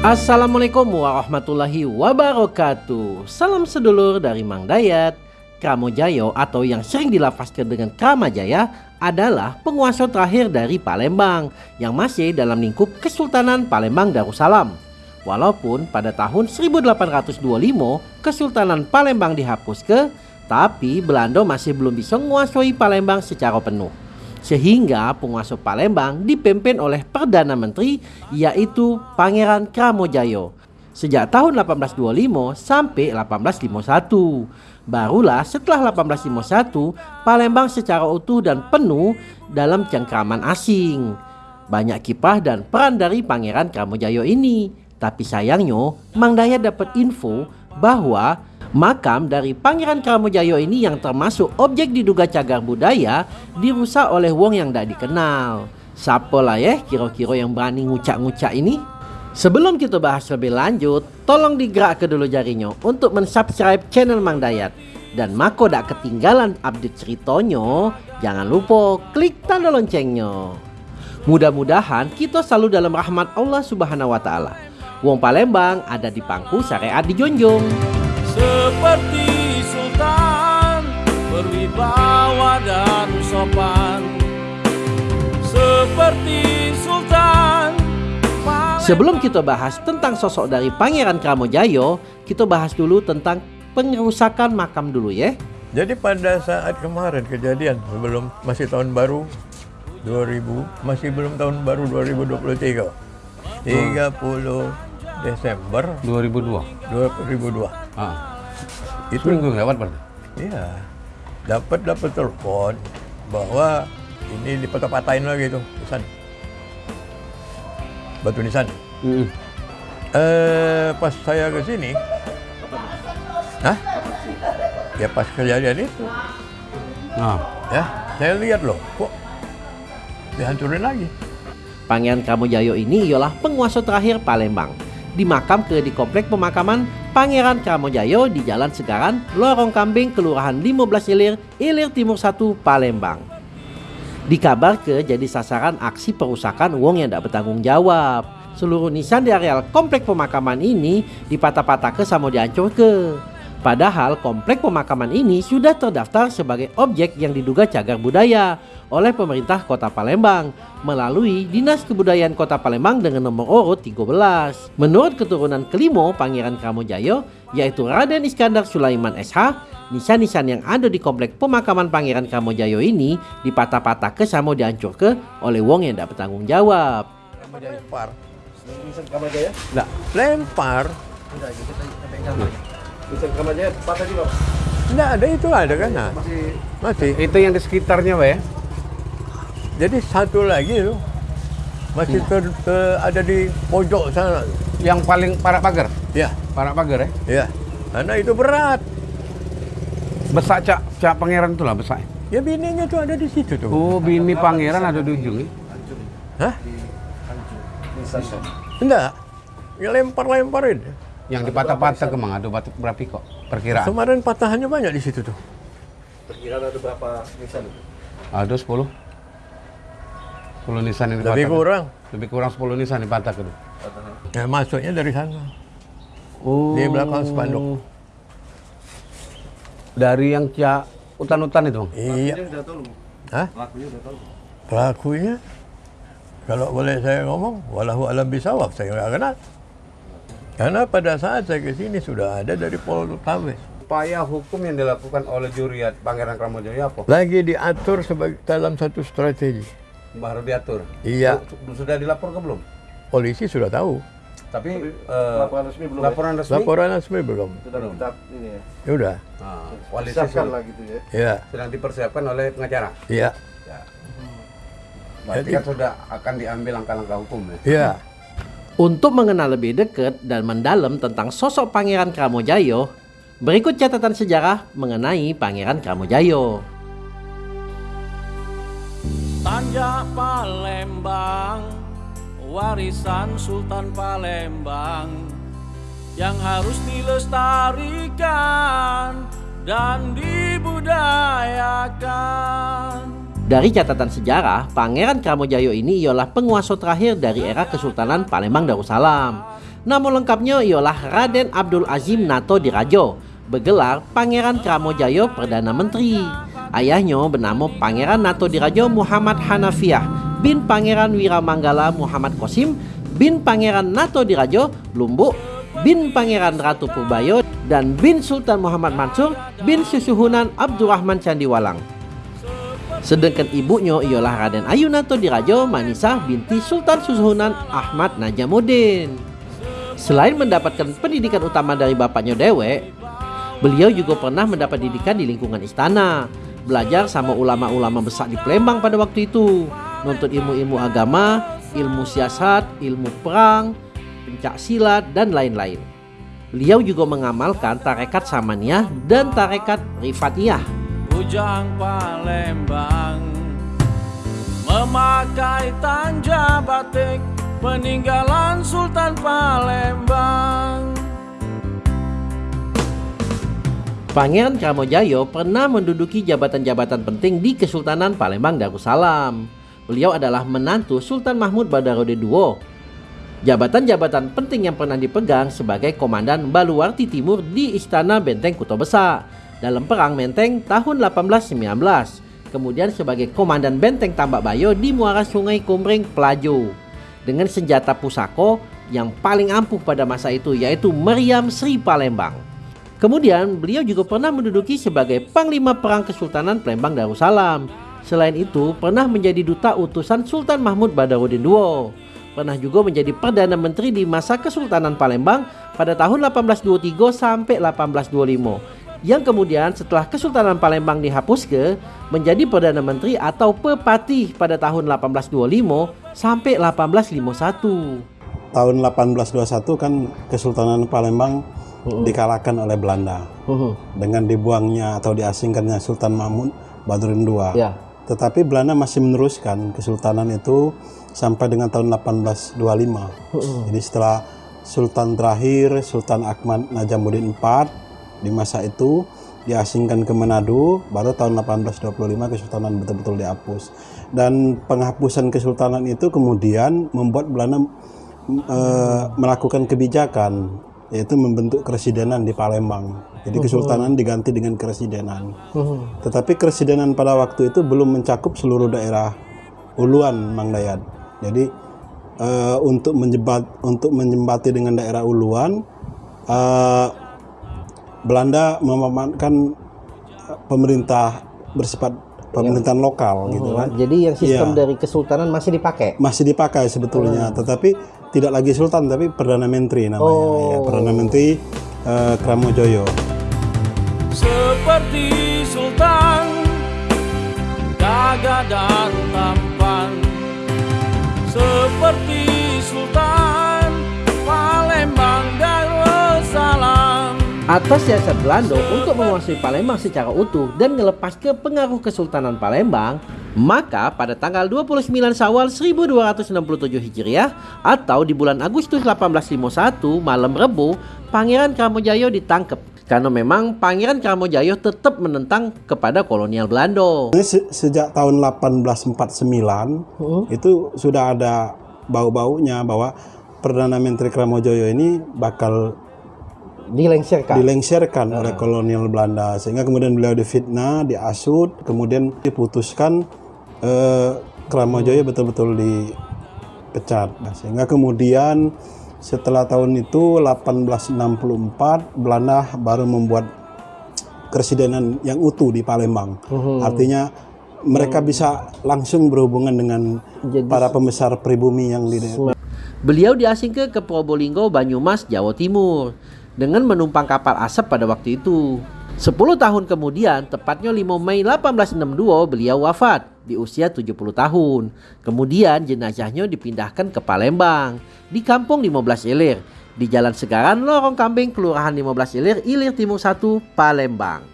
Assalamualaikum warahmatullahi wabarakatuh Salam sedulur dari Mang Dayat Jayo atau yang sering dilafazkan dengan Jaya adalah penguasa terakhir dari Palembang yang masih dalam lingkup Kesultanan Palembang Darussalam. Walaupun pada tahun 1825 Kesultanan Palembang dihapus ke, tapi Belanda masih belum bisa menguasai Palembang secara penuh. Sehingga penguasa Palembang dipimpin oleh Perdana Menteri yaitu Pangeran Kramojayo sejak tahun 1825 sampai 1851. Barulah setelah 1851 Palembang secara utuh dan penuh dalam cengkraman asing. Banyak kiprah dan peran dari Pangeran Kramojayo ini. Tapi sayangnya Mang Dayat dapat info bahwa Makam dari Pangeran Kramojayo ini yang termasuk objek diduga cagar budaya dirusak oleh wong yang tidak dikenal. Siapa lah ya kira-kira yang berani ngucak-ngucak ini? Sebelum kita bahas lebih lanjut, tolong digerak ke dulu jarinya untuk mensubscribe channel Mang Dayat. Dan mako tak ketinggalan update ceritanya, jangan lupa klik tanda loncengnya. Mudah-mudahan kita selalu dalam rahmat Allah Subhanahu wa taala. Wong Palembang ada di pangku syariat di Jonjong seperti sultan berwibawa dan sopan. Seperti sultan Sebelum kita bahas tentang sosok dari Pangeran Kramojayo, kita bahas dulu tentang pengerusakan makam dulu ya. Jadi pada saat kemarin kejadian sebelum masih tahun baru 2000 masih belum tahun baru 2023 30 Desember 2002. 2002. Ah. Itu minggu lewat berarti? Iya. Dapat dapat telepon bahwa ini dipatah-patahin lagi tuh nisan. Batu nisan. Mm. Eh pas saya ke sini, Hah? Ya pas kejadian itu. Nah. Ya, saya lihat loh, kok dihancurin lagi. Pangeran Kamojayo ini ialah penguasa terakhir Palembang dimakam ke di komplek pemakaman Pangeran Kramojayo di Jalan Segaran, Lorong Kambing, Kelurahan 15 Ilir, Ilir Timur 1, Palembang. Dikabar ke jadi sasaran aksi perusakan uang yang tidak bertanggung jawab. Seluruh nisan di areal komplek pemakaman ini dipatah-patah ke sama dihancur ke. Padahal komplek pemakaman ini sudah terdaftar sebagai objek yang diduga cagar budaya oleh pemerintah kota Palembang melalui Dinas Kebudayaan Kota Palembang dengan nomor urut 13. Menurut keturunan kelima Pangeran Kramojayo yaitu Raden Iskandar Sulaiman SH, nisan-nisan yang ada di komplek pemakaman Pangeran Kramojayo ini dipatah-patah ke sama dihancur ke oleh wong yang tidak bertanggung jawab. Lempar. Enggak. Lempar. Nisan Kamajaya patah juga? Enggak ada itu ada kan? Nah. Masih Masih. Itu yang di sekitarnya, Pak ya? Jadi satu lagi itu masih ter, ter- ada di pojok sana. Yang paling parak pagar? Ya, Parak pagar ya? ya. Karena itu berat. Besak cak, cak pangeran itu lah besak. Ya bininya tuh ada di situ tuh. Oh, bini pangeran ada di ujung ya? Hah? Enggak. Ya lempar-lemparin. Yang dipatah-patah kemang ada batu berapa kok? Perkiraan. Kemarin patahannya banyak di situ tuh. Perkiraan ada berapa nisan itu? Ada 10. 10 nisan yang dipatah. Lebih kurang. Lebih kurang 10 nisan dipatah Patahan. Ya masuknya dari sana. Oh. Di belakang spanduk. Dari yang cak hutan-hutan itu, Bang? Iya. Pelakunya udah tahu. Hah? Pelakunya udah tahu. Pelakunya kalau boleh saya ngomong, walahu alam bisawab, saya nggak kenal. Karena pada saat saya ke sini sudah ada dari Poltabes. Upaya hukum yang dilakukan oleh juriat Pangeran Kramojoyo apa? Lagi diatur sebagai dalam satu strategi. Baru diatur. Iya. Su- Sudah dilapor ke belum? Polisi sudah tahu. Tapi eh, Laporan resmi belum laporan resmi Laporan resmi belum. ya? Sudah ini ya. Ya udah. Nah, koalisi Siapkan sedang, lah gitu ya. Ya, sedang dipersiapkan oleh pengacara. iya, Berarti Jadi- kan sudah akan diambil langkah-langkah hukum ya. iya. Untuk mengenal lebih dekat dan mendalam tentang sosok Pangeran Kramojayo, berikut catatan sejarah mengenai Pangeran Kramojayo. Tanjak Palembang Warisan Sultan Palembang Yang harus dilestarikan Dan dibudayakan Dari catatan sejarah, Pangeran Kramojayo ini ialah penguasa terakhir dari era Kesultanan Palembang Darussalam. Namun lengkapnya ialah Raden Abdul Azim Nato Dirajo, bergelar Pangeran Kramojayo Perdana Menteri. Ayahnya bernama Pangeran Nato Dirajo Muhammad Hanafiah bin Pangeran Wiramanggala Muhammad Kosim bin Pangeran Nato Dirajo Lumbuk bin Pangeran Ratu Purbayo dan bin Sultan Muhammad Mansur bin Susuhunan Abdurrahman Candiwalang. Sedangkan ibunya ialah Raden Ayunato Dirajo Manisa binti Sultan Susuhunan Ahmad Najamuddin. Selain mendapatkan pendidikan utama dari bapaknya Dewe, beliau juga pernah mendapat didikan di lingkungan istana. Belajar sama ulama-ulama besar di Palembang pada waktu itu. Nuntut ilmu-ilmu agama, ilmu siasat, ilmu perang, pencak silat, dan lain-lain. Beliau juga mengamalkan tarekat Samaniyah dan tarekat Rifatiyah. Bujang Palembang Memakai tanja batik Peninggalan Sultan Palembang Pangeran Kramojayo pernah menduduki jabatan-jabatan penting di Kesultanan Palembang Darussalam. Beliau adalah menantu Sultan Mahmud Badarudin II. Jabatan-jabatan penting yang pernah dipegang sebagai Komandan Baluarti Timur di Istana Benteng Kuto Besar dalam Perang Menteng tahun 1819. Kemudian sebagai Komandan Benteng Tambak Bayo di Muara Sungai Kumring Pelajo. Dengan senjata pusako yang paling ampuh pada masa itu yaitu Meriam Sri Palembang. Kemudian beliau juga pernah menduduki sebagai Panglima Perang Kesultanan Palembang Darussalam. Selain itu pernah menjadi duta utusan Sultan Mahmud Badarudin II. Pernah juga menjadi Perdana Menteri di masa Kesultanan Palembang pada tahun 1823 sampai 1825. Yang kemudian setelah Kesultanan Palembang dihapus ke menjadi Perdana Menteri atau Pepati pada tahun 1825 sampai 1851. Tahun 1821 kan Kesultanan Palembang Uh-uh. dikalahkan oleh Belanda Uhuh. dengan dibuangnya atau diasingkannya Sultan Mahmud Badruddin II. Ya. Tetapi Belanda masih meneruskan kesultanan itu sampai dengan tahun 1825. Uh-uh. Jadi setelah Sultan terakhir Sultan Ahmad Najamuddin IV di masa itu diasingkan ke Manado, baru tahun 1825 kesultanan betul-betul dihapus. Dan penghapusan kesultanan itu kemudian membuat Belanda eh, melakukan kebijakan yaitu membentuk keresidenan di Palembang. Jadi kesultanan diganti dengan keresidenan. Uhuh. Tetapi keresidenan pada waktu itu belum mencakup seluruh daerah Uluan Mang Dayat. Jadi eh, untuk menjebat untuk menjembati dengan daerah Uluan eh, Belanda memamankan eh, pemerintah bersifat pemerintahan lokal gitu kan. Jadi yang sistem Iya. dari kesultanan masih dipakai. Masih dipakai sebetulnya, tetapi tidak lagi sultan tapi perdana menteri namanya. Oh. Ya, perdana menteri eh, Kramojoyo. Seperti Sultan Gagah dan tampan Seperti Atas siasat Belanda untuk menguasai Palembang secara utuh dan melepas ke pengaruh Kesultanan Palembang, maka pada tanggal 29 Syawal 1267 Hijriah atau di bulan Agustus 1851 malam Rebu, Pangeran Kramojayo ditangkap karena memang Pangeran Kramojayo tetap menentang kepada kolonial Belanda. Se- sejak tahun 1849 itu sudah ada bau-baunya bahwa perdana menteri Kramojoyo ini bakal Dilengsirkan. dilengsarkan oleh kolonial Belanda. Sehingga kemudian beliau difitnah, diasut, kemudian diputuskan eh, Kramojoyo betul-betul dipecat. Nah, sehingga kemudian setelah tahun itu 1864 Belanda baru membuat keresidenan yang utuh di Palembang. Artinya mereka bisa langsung berhubungan dengan Jadi- para pembesar pribumi yang di Beliau diasingkan ke Probolinggo, Banyumas, Jawa Timur dengan menumpang kapal asap pada waktu itu. 10 tahun kemudian, tepatnya 5 Mei 1862, beliau wafat di usia 70 tahun. Kemudian jenazahnya dipindahkan ke Palembang, di Kampung 15 Ilir, di Jalan Segaran, Lorong Kambing, Kelurahan 15 Ilir, Ilir Timur 1, Palembang.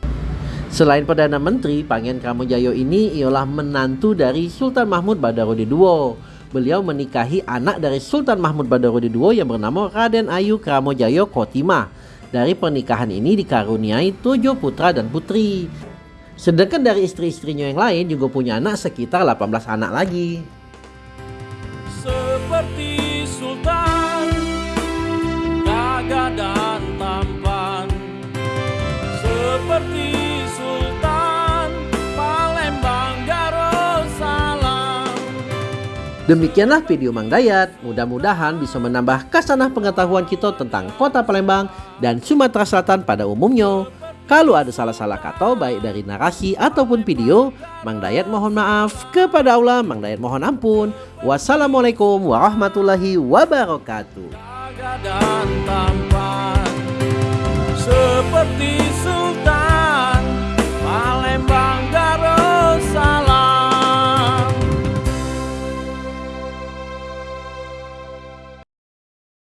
Selain Perdana Menteri, Pangeran Kramojayo ini ialah menantu dari Sultan Mahmud Badarudin II. Beliau menikahi anak dari Sultan Mahmud Badarudin II yang bernama Raden Ayu Kramojayo Kotima. Dari pernikahan ini dikaruniai tujuh putra dan putri. Sedangkan dari istri-istrinya yang lain juga punya anak sekitar 18 anak lagi. Seperti sultan Gagah dan tampan Seperti Demikianlah video Mang Dayat. Mudah-mudahan bisa menambah kasanah pengetahuan kita tentang kota Palembang dan Sumatera Selatan pada umumnya. Kalau ada salah-salah kata baik dari narasi ataupun video, Mang Dayat mohon maaf. Kepada Allah, Mang Dayat mohon ampun. Wassalamualaikum warahmatullahi wabarakatuh.